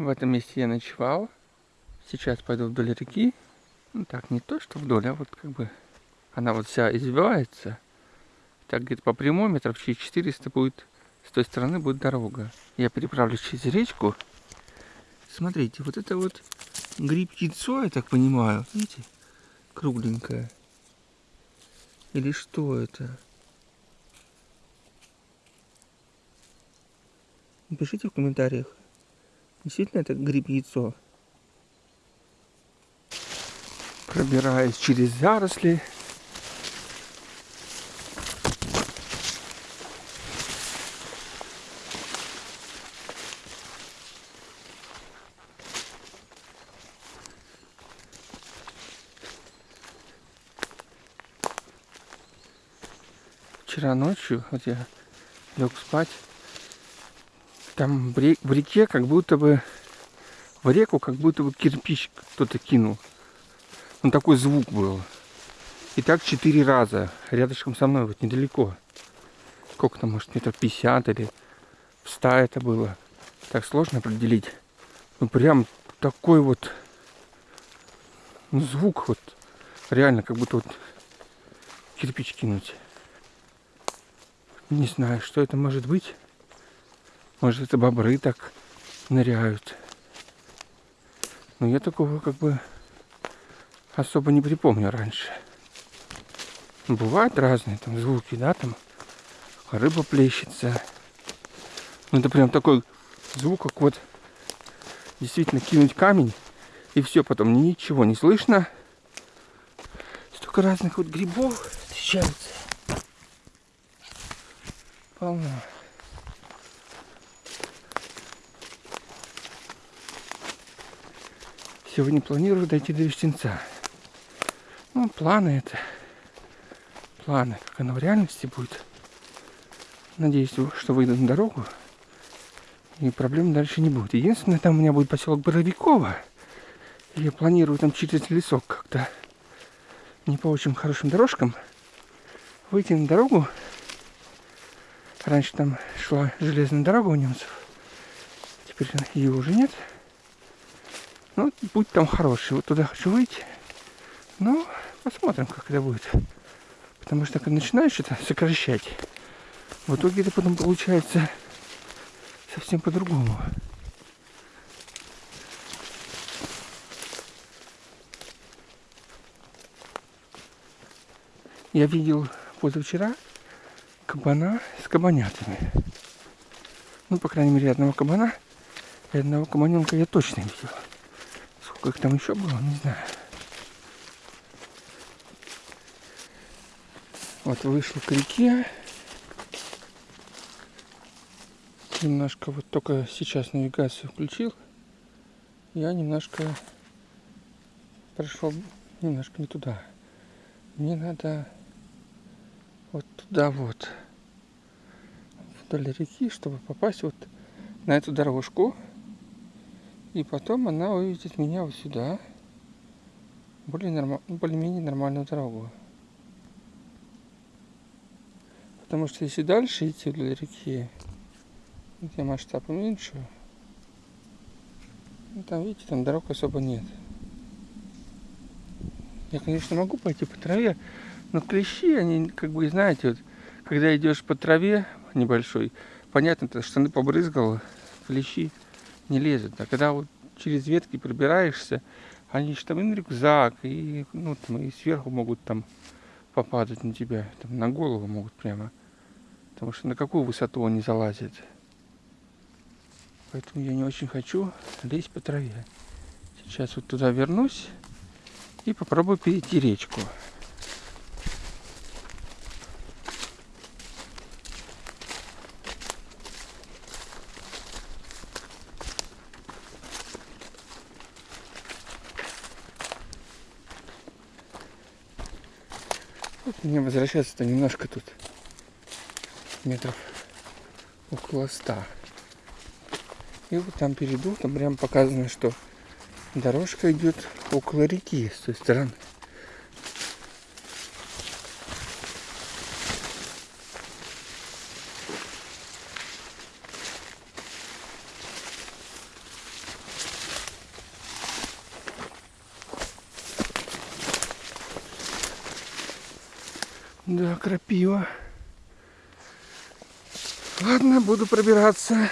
В этом месте я ночевал. Сейчас пойду вдоль реки. Ну так, не то, что вдоль, а вот как бы она вот вся извивается. Так где-то по прямой метров через 400 будет, с той стороны будет дорога. Я переправлюсь через речку. Смотрите, вот это вот гриб яйцо, я так понимаю. Видите? Кругленькое. Или что это? Напишите в комментариях. Действительно это гриб яйцо. Пробираюсь через заросли. Вчера ночью, вот я лег спать, там в реке как будто бы, в реку как будто бы кирпич кто-то кинул. Он такой звук был. И так четыре раза. Рядышком со мной, вот недалеко. Сколько там, может, метров 50 или в 100 это было. Так сложно определить. Ну, прям такой вот ну, звук вот. Реально, как будто вот кирпич кинуть. Не знаю, что это может быть. Может, это бобры так ныряют. Но я такого как бы особо не припомню раньше. Бывают разные там звуки, да, там рыба плещется. Ну это прям такой звук, как вот действительно кинуть камень, и все, потом ничего не слышно. Столько разных вот грибов встречается. Полно. Сегодня планирую дойти до Вестенца. Ну, планы это. Планы. Как оно в реальности будет. Надеюсь, что выйду на дорогу. И проблем дальше не будет. Единственное, там у меня будет поселок Боровикова. Я планирую там через лесок как-то не по очень хорошим дорожкам выйти на дорогу. Раньше там шла железная дорога у немцев. Теперь ее уже нет. Ну, путь там хороший. Вот туда хочу выйти. Ну, посмотрим, как это будет. Потому что когда начинаешь это сокращать, в итоге это потом получается совсем по-другому. Я видел позавчера кабана с кабанятами. Ну, по крайней мере, одного кабана и одного кабаненка я точно видел. Сколько их там еще было, не знаю. Вот вышел к реке. Немножко вот только сейчас навигацию включил. Я немножко прошел немножко не туда. Мне надо вот туда вот вдоль реки, чтобы попасть вот на эту дорожку. И потом она выведет меня вот сюда. Более норм... более-менее нормальную дорогу. Потому что если дальше идти вдоль реки, где масштаб уменьшу, ну, там, видите, там дорог особо нет. Я, конечно, могу пойти по траве, но клещи, они, как бы, знаете, вот, когда идешь по траве небольшой, понятно, ты штаны побрызгал, клещи не лезут. А когда вот через ветки пробираешься, они же там и на рюкзак, и, ну, там, и сверху могут там попадать на тебя, там, на голову могут прямо. Потому что на какую высоту они залазят. Поэтому я не очень хочу лезть по траве. Сейчас вот туда вернусь и попробую перейти речку. Мне возвращаться-то немножко тут метров около ста. И вот там перейду, там прям показано, что дорожка идет около реки с той стороны. Да, крапива. Ладно, буду пробираться.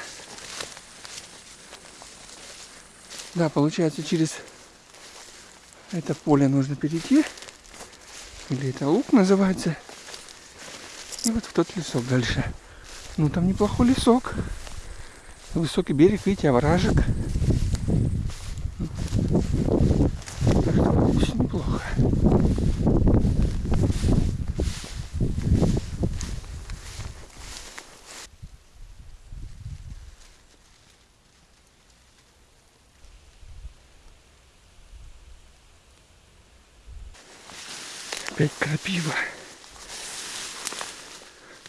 Да, получается, через это поле нужно перейти. Или это лук называется. И вот в тот лесок дальше. Ну, там неплохой лесок. Высокий берег, видите, овражек. Так что здесь неплохо. Опять крапива.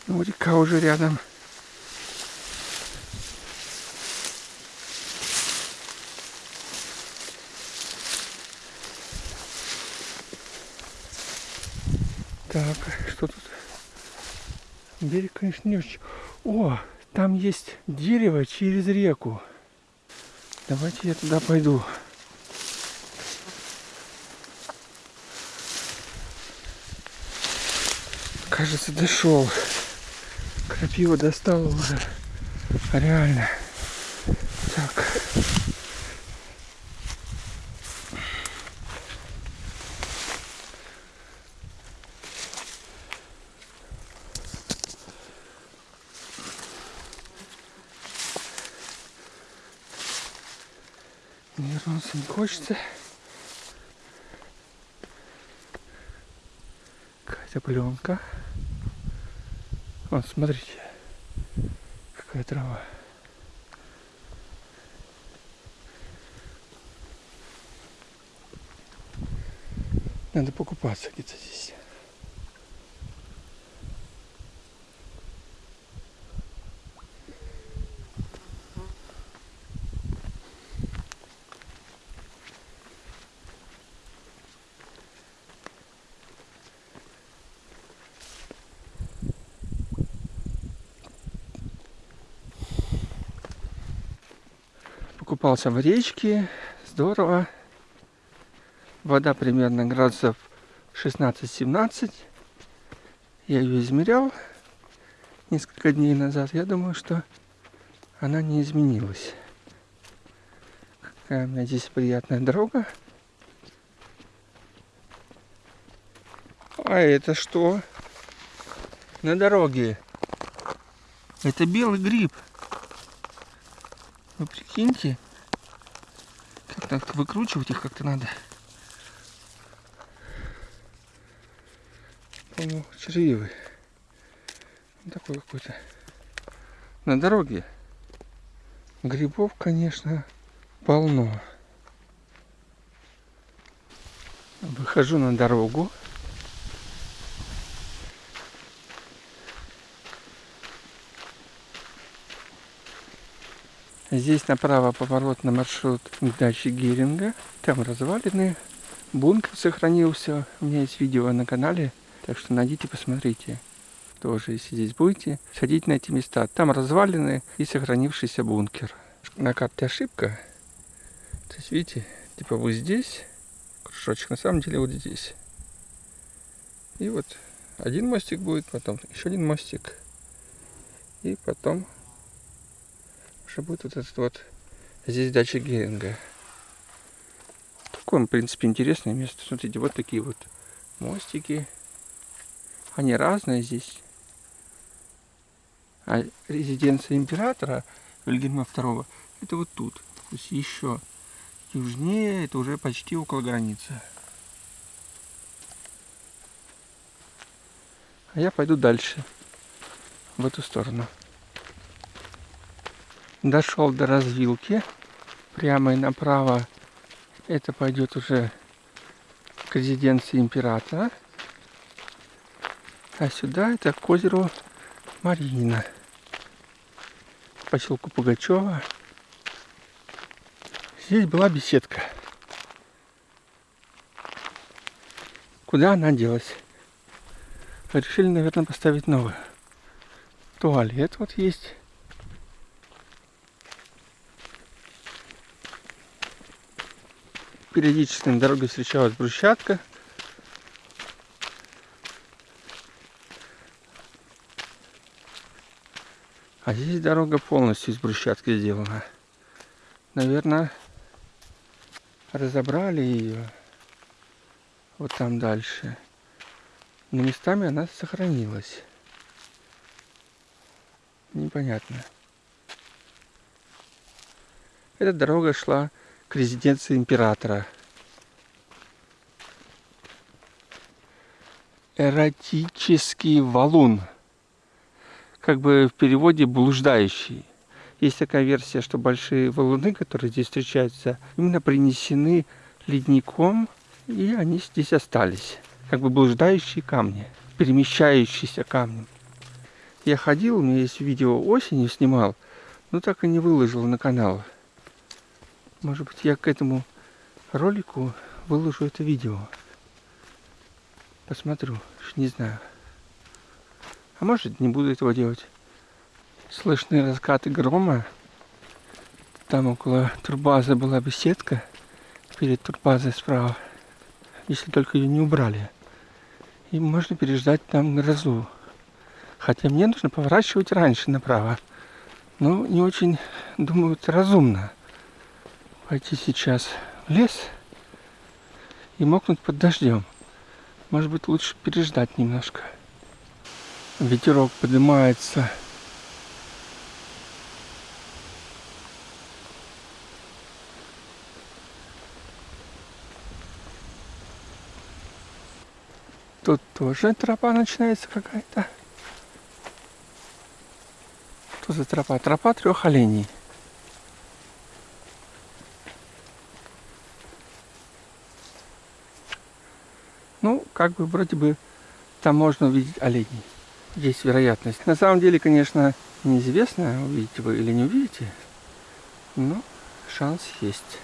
Ну, река уже рядом. Так, что тут? Берег, конечно, не очень. О, там есть дерево через реку. Давайте я туда пойду. Кажется, дошел. Крапива достала уже. Реально. Так. Вернуться не хочется. Какая-то пленка. Вот, смотрите, какая трава. Надо покупаться где-то здесь. Покупался в речке, здорово. Вода примерно градусов 16-17. Я ее измерял несколько дней назад. Я думаю, что она не изменилась. Какая у меня здесь приятная дорога. А это что? На дороге. Это белый гриб. Вы прикиньте. Как так выкручивать их как-то надо. По-моему, червивый. Он такой какой-то. На дороге. Грибов, конечно, полно. Выхожу на дорогу. Здесь направо поворот на маршрут к даче Геринга. Там развалины. Бункер сохранился. У меня есть видео на канале. Так что найдите, посмотрите. Тоже, если здесь будете, сходите на эти места. Там развалины и сохранившийся бункер. На карте ошибка. То есть, видите, типа вот здесь кружочек, на самом деле вот здесь. И вот один мостик будет, потом еще один мостик. И потом уже будет вот этот вот здесь дача Геринга. Такое, в принципе, интересное место. Смотрите, вот такие вот мостики. Они разные здесь. А резиденция императора Вильгельма II это вот тут. То есть еще южнее, это уже почти около границы. А я пойду дальше, в эту сторону. Дошел до развилки. Прямо и направо это пойдет уже к резиденции императора. А сюда это к озеру Марина. Поселку Пугачева. Здесь была беседка. Куда она делась? Решили, наверное, поставить новую. Туалет вот есть. периодически на дороге встречалась брусчатка. А здесь дорога полностью из брусчатки сделана. Наверное, разобрали ее вот там дальше. Но местами она сохранилась. Непонятно. Эта дорога шла к резиденции императора. Эротический валун. Как бы в переводе блуждающий. Есть такая версия, что большие валуны, которые здесь встречаются, именно принесены ледником, и они здесь остались. Как бы блуждающие камни, перемещающиеся камни. Я ходил, у меня есть видео осенью снимал, но так и не выложил на канал. Может быть, я к этому ролику выложу это видео. Посмотрю, не знаю. А может, не буду этого делать. Слышны раскаты грома. Там около турбазы была беседка. Перед турбазой справа. Если только ее не убрали. И можно переждать там грозу. Хотя мне нужно поворачивать раньше направо. Но не очень, думаю, это разумно пойти сейчас в лес и мокнуть под дождем. Может быть, лучше переждать немножко. Ветерок поднимается. Тут тоже тропа начинается какая-то. Что за тропа? Тропа трех оленей. Ну, как бы вроде бы там можно увидеть оленей. Есть вероятность. На самом деле, конечно, неизвестно, увидите вы или не увидите. Но шанс есть.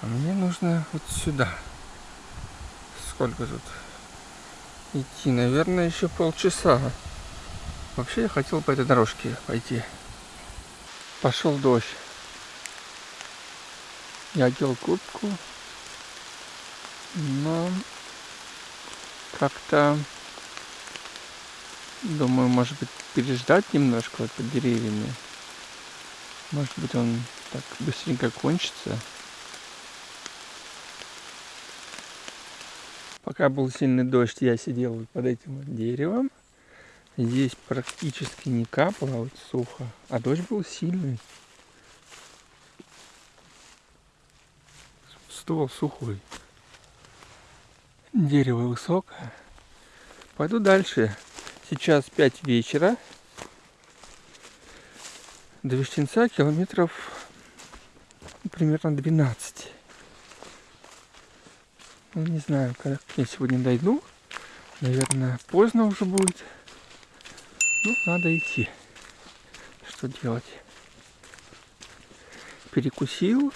А мне нужно вот сюда. Сколько тут идти? Наверное, еще полчаса. Вообще я хотел по этой дорожке пойти. Пошел дождь. Я одел куртку, но как-то думаю, может быть, переждать немножко вот под деревьями. Может быть, он так быстренько кончится. Пока был сильный дождь, я сидел под этим вот деревом. Здесь практически не капало, вот сухо. А дождь был сильный. Ствол сухой. Дерево высокое. Пойду дальше. Сейчас 5 вечера. До Вещенца километров примерно 12. Ну, не знаю, когда я сегодня дойду. Наверное, поздно уже будет. Ну, надо идти. Что делать? Перекусил.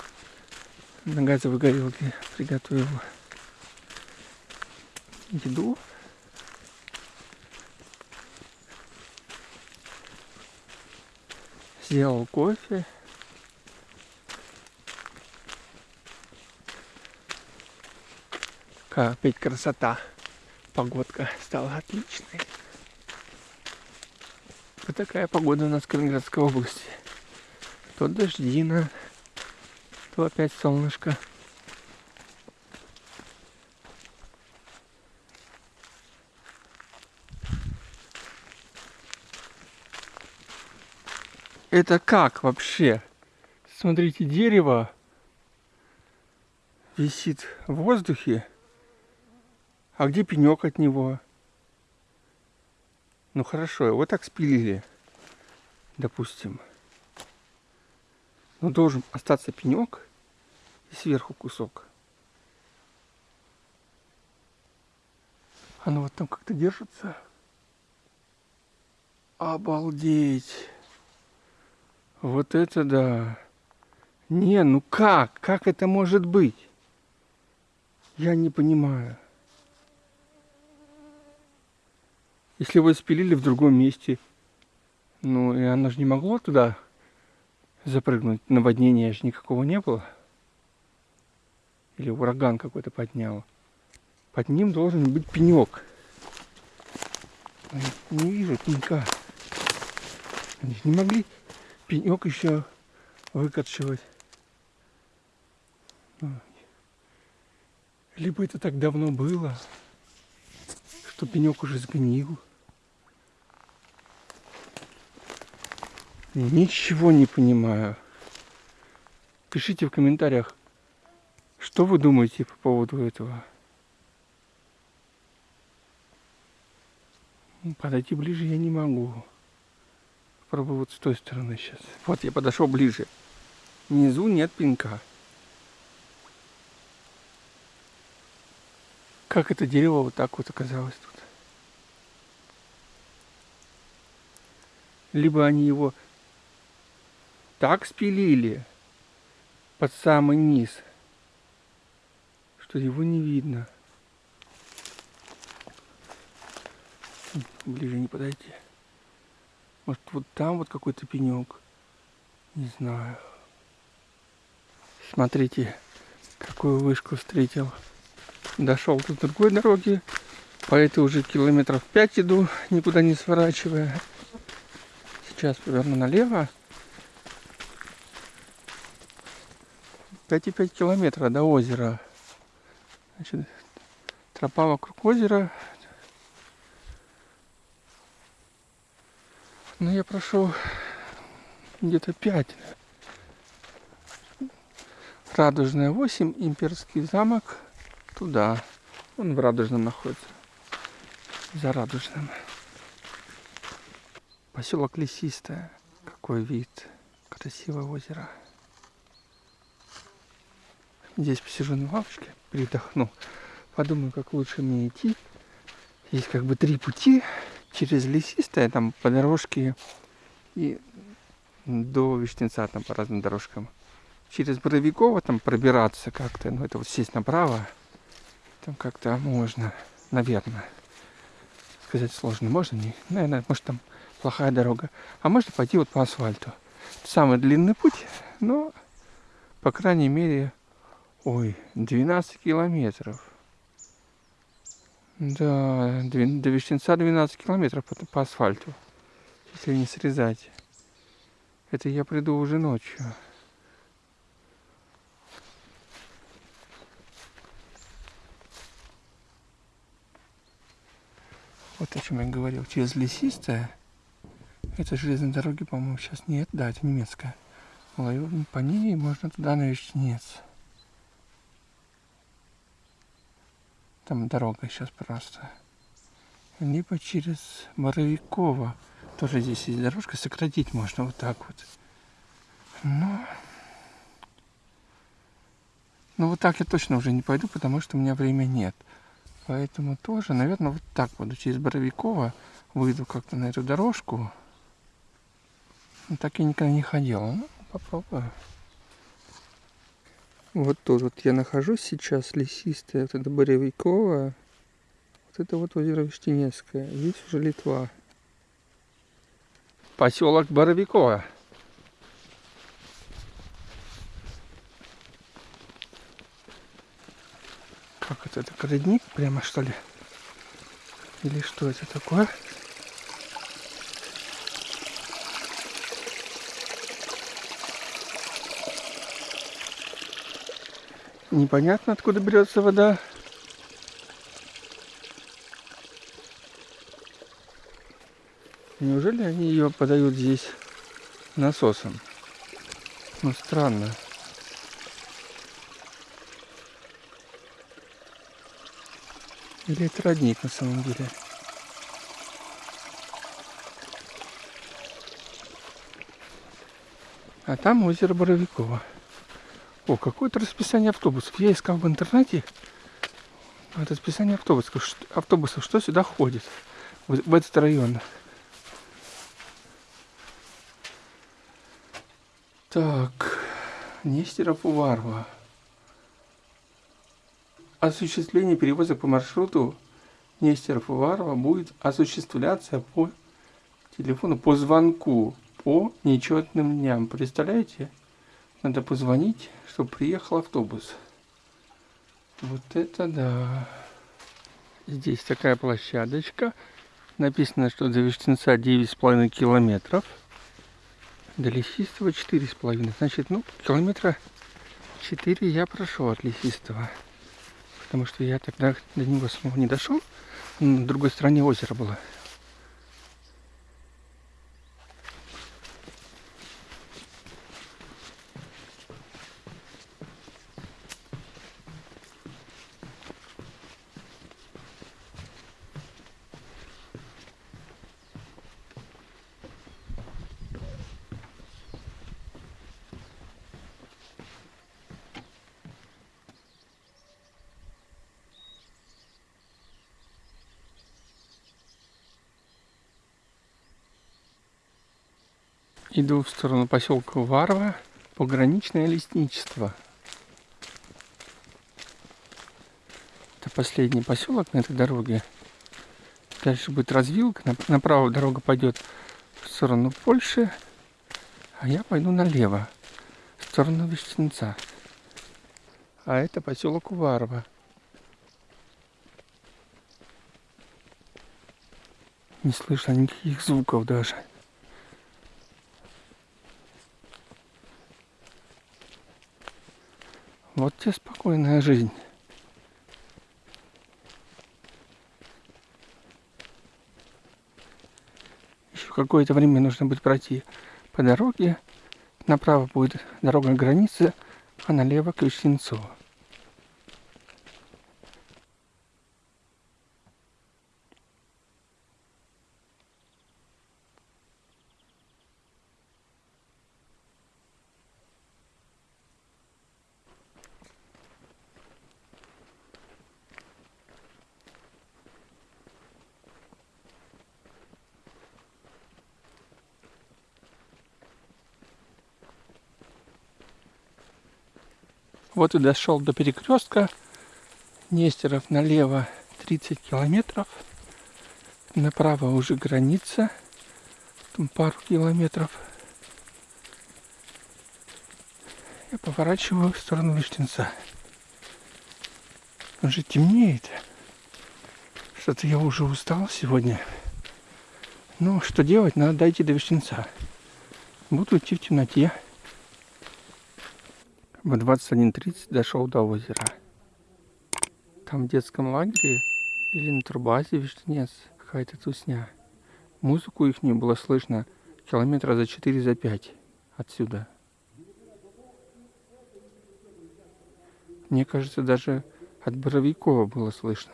На газовой горелке приготовил еду. Сделал кофе. Опять красота. Погодка стала отличной. Вот такая погода у нас в Калининградской области. То дождина, то опять солнышко. Это как вообще? Смотрите, дерево висит в воздухе. А где пенек от него? Ну хорошо, его так спилили, допустим. Но должен остаться пенек и сверху кусок. Оно вот там как-то держится. Обалдеть! Вот это да. Не, ну как? Как это может быть? Я не понимаю. Если его спилили в другом месте, ну и оно же не могло туда запрыгнуть. Наводнения же никакого не было. Или ураган какой-то поднял. Под ним должен быть пенек. Не вижу пенька. Они же не могли пенек еще выкорчевать. Либо это так давно было, что пенек уже сгнил. Ничего не понимаю. Пишите в комментариях, что вы думаете по поводу этого. Подойти ближе я не могу. Попробую вот с той стороны сейчас. Вот я подошел ближе. Внизу нет пенька. Как это дерево вот так вот оказалось тут. Либо они его так спилили под самый низ, что его не видно. Ближе не подойти. Может вот там вот какой-то пенек. Не знаю. Смотрите, какую вышку встретил. Дошел до другой дороги. По этой уже километров 5 иду, никуда не сворачивая. Сейчас поверну налево. 5,5 километра до озера. Значит, тропа вокруг озера Ну, я прошел где-то 5. Радужная 8, Имперский замок туда. Он в Радужном находится. За Радужным. Поселок Лесистая. Какой вид. Красивое озеро. Здесь посижу на лавочке, передохну. Подумаю, как лучше мне идти. Есть как бы три пути через лесистое, там по дорожке и до Вишнеца там по разным дорожкам. Через Боровикова там пробираться как-то, ну это вот сесть направо, там как-то можно, наверное. Сказать сложно, можно не, наверное, может там плохая дорога. А можно пойти вот по асфальту. Самый длинный путь, но, по крайней мере, ой, 12 километров. Да, до Вещенца 12 километров по, по асфальту, если не срезать. Это я приду уже ночью. Вот о чем я говорил. Через лесистое. Это железной дороги, по-моему, сейчас нет. Да, это немецкая. По ней можно туда на Вещенец. Там дорога сейчас просто. Либо через Боровикова. Тоже здесь есть дорожка. Сократить можно вот так вот. Но... Ну вот так я точно уже не пойду, потому что у меня времени нет. Поэтому тоже, наверное, вот так буду. Через Боровикова выйду как-то на эту дорожку. Но так я никогда не ходил. Ну, попробую. Вот тут вот я нахожусь сейчас, лесистая, вот это Боревиковая, вот это вот озеро Виштенецкое, здесь уже Литва. Поселок Боровиково. Как это, это родник прямо что ли? Или что это такое? Непонятно, откуда берется вода. Неужели они ее подают здесь насосом? Ну, странно. Или это родник на самом деле? А там озеро Боровикова. О, какое-то расписание автобусов. Я искал в интернете расписание автобусов. Автобусов, что сюда ходит, в этот район. Так, Нестеров Уварова. Осуществление перевоза по маршруту Нестеров Уварова будет осуществляться по телефону, по звонку, по нечетным дням. Представляете? Надо позвонить, чтобы приехал автобус. Вот это да. Здесь такая площадочка. Написано, что до Виштенца 9,5 километров. До Лесистого четыре с половиной. Значит, ну, километра четыре я прошел от Лесистого. Потому что я тогда до него самого не дошел. На другой стороне озера было. Иду в сторону поселка Варва, пограничное лесничество. Это последний поселок на этой дороге. Дальше будет развилка, направо дорога пойдет в сторону Польши, а я пойду налево, в сторону Вещенца. А это поселок Уварова. Не слышно никаких звуков даже. Вот тебе спокойная жизнь. Еще какое-то время нужно будет пройти по дороге. Направо будет дорога границы, а налево к Вещенцу. Вот и дошел до перекрестка. Нестеров налево 30 километров. Направо уже граница. Там пару километров. Я поворачиваю в сторону Виштинца. Уже темнеет. Что-то я уже устал сегодня. Ну, что делать? Надо дойти до Виштинца. Буду идти в темноте. В 21.30 дошел до озера. Там в детском лагере или на турбазе Виштенец какая-то тусня. Музыку их не было слышно километра за 4 за 5 отсюда. Мне кажется, даже от Боровикова было слышно.